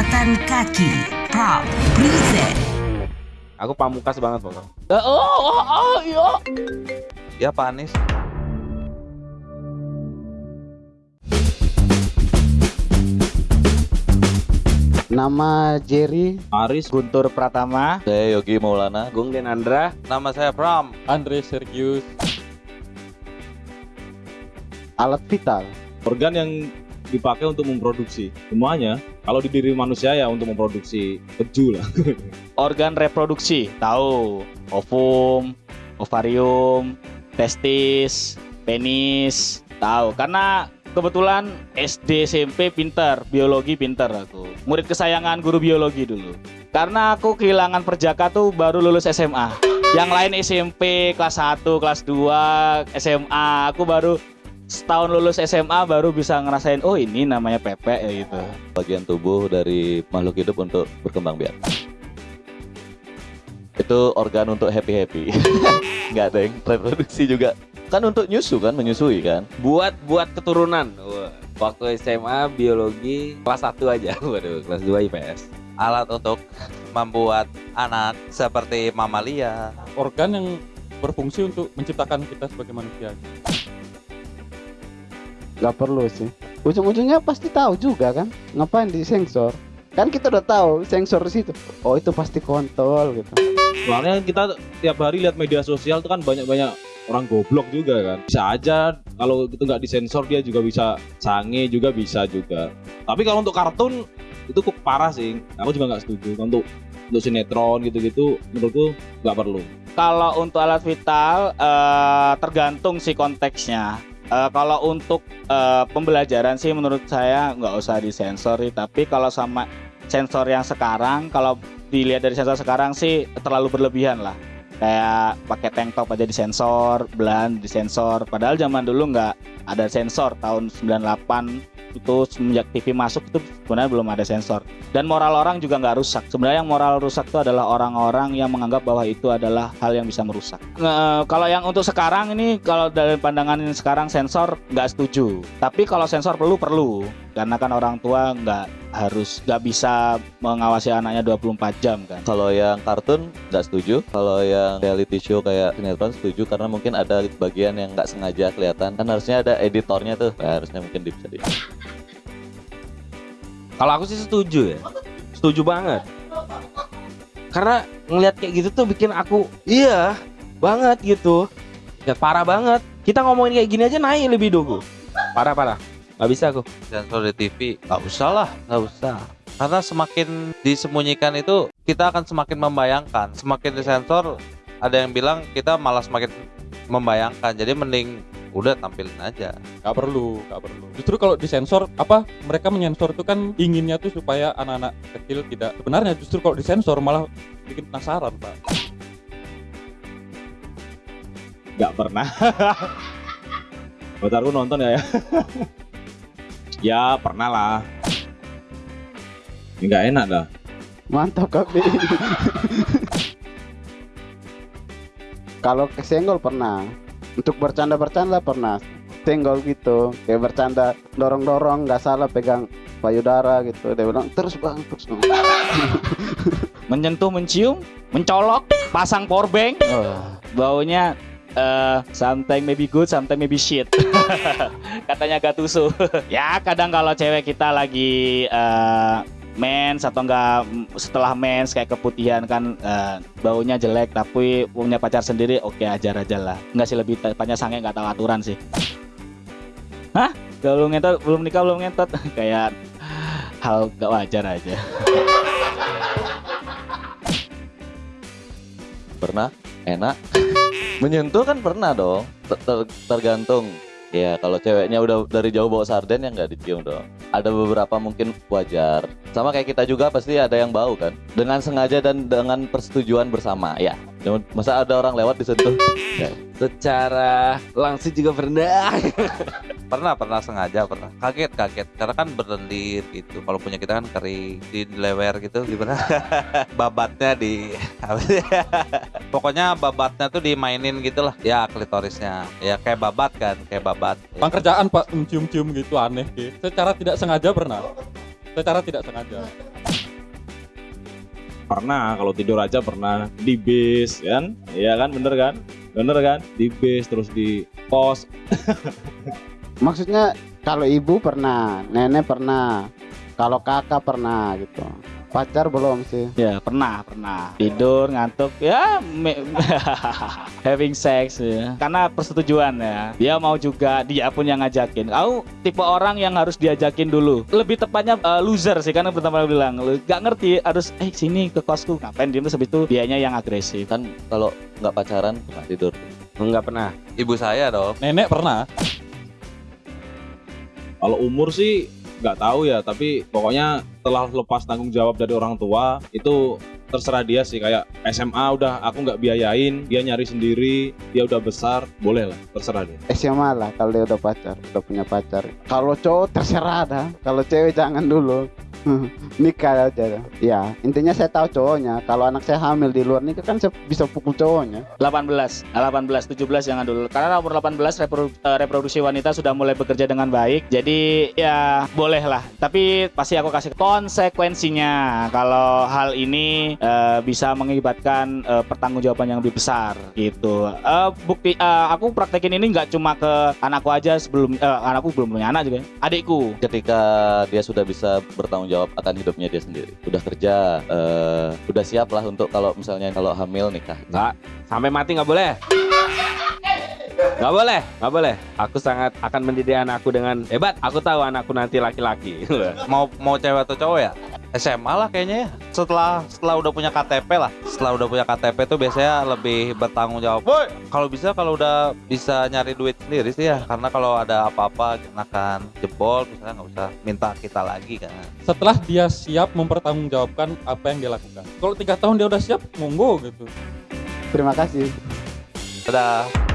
Catatan kaki Prop Present Aku pamukas banget pokoknya. Oh, oh, oh, iya. Ya Pak Anies. Nama Jerry Aris, Guntur Pratama. Saya Yogi Maulana. Gung Denandra, Nama saya Pram. Andre Sergius alat vital. organ yang dipakai untuk memproduksi semuanya. Kalau di diri manusia ya untuk memproduksi keju lah. Organ reproduksi, tahu. Ovum, ovarium, testis, penis, tahu. Karena kebetulan SD SMP pinter, biologi pinter aku. Murid kesayangan guru biologi dulu. Karena aku kehilangan perjaka tuh baru lulus SMA. Yang lain SMP kelas 1, kelas 2, SMA. Aku baru setahun lulus SMA baru bisa ngerasain oh ini namanya pepek ya gitu. Bagian tubuh dari makhluk hidup untuk berkembang biak. Itu organ untuk happy-happy. Nggak ada yang reproduksi juga. Kan untuk nyusu kan, menyusui kan. buat buat keturunan. Wah, Waktu SMA biologi kelas 1 aja. Waduh, kelas 2 IPS. Alat untuk membuat anak seperti mamalia. organ yang berfungsi untuk menciptakan kita sebagai manusia Gak perlu sih. Ujung-ujungnya pasti tahu juga kan. Ngapain di sensor? Kan kita udah tahu sensor di situ. Oh itu pasti kontol gitu. Soalnya kita tiap hari lihat media sosial tuh kan banyak-banyak orang goblok juga kan. Bisa aja kalau itu nggak disensor dia juga bisa sange juga bisa juga. Tapi kalau untuk kartun itu kok parah sih. Aku juga nggak setuju. Untuk untuk sinetron gitu-gitu menurutku nggak perlu. Kalau untuk alat vital eh, tergantung sih konteksnya. Eh, kalau untuk eh, pembelajaran sih menurut saya nggak usah disensor. Tapi kalau sama sensor yang sekarang, kalau dilihat dari sensor sekarang sih terlalu berlebihan lah. Kayak pakai tank top aja disensor, belan disensor. Padahal zaman dulu nggak ada sensor tahun 98 itu semenjak TV masuk itu sebenarnya belum ada sensor dan moral orang juga nggak rusak sebenarnya yang moral rusak itu adalah orang-orang yang menganggap bahwa itu adalah hal yang bisa merusak Nge- kalau yang untuk sekarang ini kalau dari pandangan sekarang sensor nggak setuju tapi kalau sensor perlu perlu karena kan orang tua nggak harus nggak bisa mengawasi anaknya 24 jam kan Kalau yang kartun nggak setuju. Kalau yang reality show kayak sinetron setuju karena mungkin ada bagian yang nggak sengaja kelihatan. Kan harusnya ada editornya tuh. Nah, harusnya mungkin bisa di. Kalau aku sih setuju ya. Setuju banget. Karena ngelihat kayak gitu tuh bikin aku iya banget gitu. Ya parah banget. Kita ngomongin kayak gini aja naik lebih dulu. Parah parah. Gak bisa aku. sensor di TV nggak usah lah nggak usah karena semakin disembunyikan itu kita akan semakin membayangkan semakin disensor ada yang bilang kita malah semakin membayangkan jadi mending udah tampilin aja nggak perlu nggak perlu justru kalau disensor apa mereka menyensor itu kan inginnya tuh supaya anak-anak kecil tidak sebenarnya justru kalau disensor malah bikin penasaran pak Nggak pernah. Pacarku nonton ya. ya. ya pernah lah. Nggak enak dah. Mantap kapi. Kalau kesenggol pernah. Untuk bercanda-bercanda pernah. Senggol gitu. Kayak bercanda dorong-dorong nggak salah pegang payudara gitu. Dia bilang terus bang terus bang. menyentuh mencium mencolok pasang powerbank Oh. baunya eh sometimes maybe good, sometimes maybe shit. Katanya Gattuso. ya kadang kalau cewek kita lagi eh mens atau enggak setelah mens kayak keputihan kan eh, baunya jelek tapi punya pacar sendiri oke ajar aja lah. Enggak sih lebih tepatnya sange nggak tahu aturan sih. Hah? Belum ngentot, belum nikah belum ngentot kayak hal gak wajar aja. pernah enak menyentuh kan pernah dong ter- tergantung ya kalau ceweknya udah dari jauh bawa sarden ya nggak dicium dong ada beberapa mungkin wajar sama kayak kita juga pasti ada yang bau kan dengan sengaja dan dengan persetujuan bersama ya masa ada orang lewat disentuh Ya. Secara langsung juga pernah. pernah pernah sengaja pernah. Kaget kaget. Karena kan berlendir gitu. Kalau punya kita kan kering di lewer gitu gimana babatnya di pokoknya babatnya tuh dimainin gitu lah ya klitorisnya. Ya kayak babat kan kayak babat. Bang kerjaan pak mencium-cium gitu aneh sih secara tidak sengaja pernah? Secara tidak sengaja? Pernah, kalau tidur aja pernah. Di bis kan? Iya kan, bener kan? Bener kan? Di bis terus di pos. Maksudnya kalau ibu pernah, nenek pernah, kalau kakak pernah gitu. Pacar belum sih. Ya pernah pernah tidur ngantuk ya me- having sex ya karena persetujuan ya dia mau juga dia pun yang ngajakin kau tipe orang yang harus diajakin dulu lebih tepatnya eh, loser sih karena pertama bilang lu gak ngerti harus eh sini ke kosku ngapain dia terus habis itu dianya yang agresif Kan kalau nggak pacaran pernah tidur. Enggak pernah. Ibu saya dong. Nenek pernah. Kalau umur sih nggak tahu ya, tapi pokoknya setelah lepas tanggung jawab dari orang tua itu terserah dia sih kayak SMA udah aku nggak biayain, dia nyari sendiri, dia udah besar, boleh lah, terserah dia. SMA lah kalau dia udah pacar, udah punya pacar. Kalau cowok terserah dah, kalau cewek jangan dulu. Nikah aja. Ya, intinya saya tahu cowoknya. Kalau anak saya hamil di luar nikah kan saya bisa pukul cowoknya. 18 Nah, 18 17 jangan dulu karena umur 18 reprodu- eh, reproduksi wanita sudah mulai bekerja dengan baik. Jadi ya boleh lah. Tapi pasti aku kasih konsekuensinya. Kalau hal ini eh, bisa mengakibatkan eh, pertanggungjawaban yang lebih besar gitu. Eh, bukti eh, aku praktekin ini nggak cuma ke anakku aja sebelum eh, anakku belum punya anak juga adikku. Ketika dia sudah bisa bertanggung jawab akan hidupnya dia sendiri, udah kerja, eh, udah siap lah untuk kalau misalnya kalau hamil nikah. Enggak. Sampai mati nggak boleh. Nggak boleh, nggak boleh. Aku sangat akan mendidik anakku dengan hebat. Aku tahu anakku nanti laki-laki. mau mau cewek atau cowok ya SMA lah kayaknya ya. Setelah setelah udah punya KTP lah. Setelah udah punya KTP tuh biasanya lebih bertanggung jawab. Boy! Kalau bisa kalau udah bisa nyari duit sendiri sih ya. Karena kalau ada apa-apa akan jebol misalnya nggak usah minta kita lagi kan. Setelah dia siap mempertanggungjawabkan apa yang dia lakukan. Kalau tiga tahun dia udah siap, monggo gitu. Terima kasih. dadah